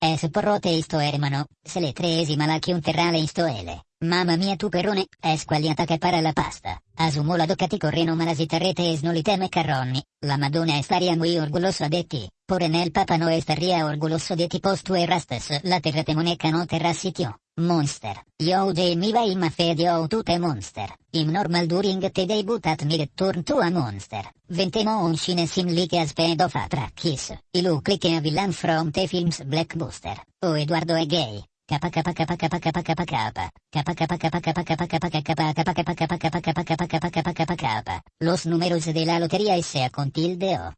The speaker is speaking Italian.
Eh, es porrote isto hermano, se le tresima un terrale in stoele. Mamma mia tu perrone, es quagliata che para la pasta. Asumola doccati correno malasita rete esnoliteme carronni. La madonna estaria muy orgulosa de ti. Porenel Papano Esteria orgoloso de tipos tue rastes la terretemoneca terra sitio, monster, io de miva im fed io tute monster, im normal during te debutat mi return turn a monster, ventemo un cine sim li cinesim like asped of atrakis, ilu clique a villain from te films black booster, o Eduardo è gay, Los números de la lotería S.A. con tilde O.